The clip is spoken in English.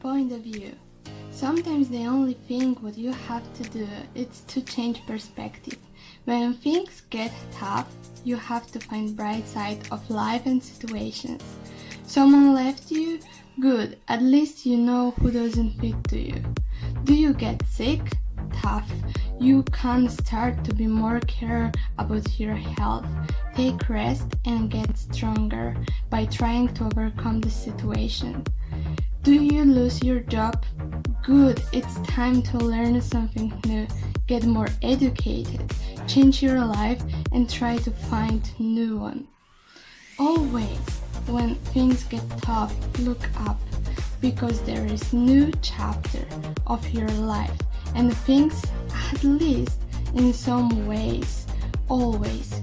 point of view. Sometimes the only thing what you have to do is to change perspective. When things get tough, you have to find bright side of life and situations. Someone left you? Good, at least you know who doesn't fit to you. Do you get sick? Tough. You can start to be more care about your health. Take rest and get stronger by trying to overcome the situation. Do you lose your job? Good, it's time to learn something new, get more educated, change your life and try to find new one. Always, when things get tough, look up because there is new chapter of your life and things at least in some ways always.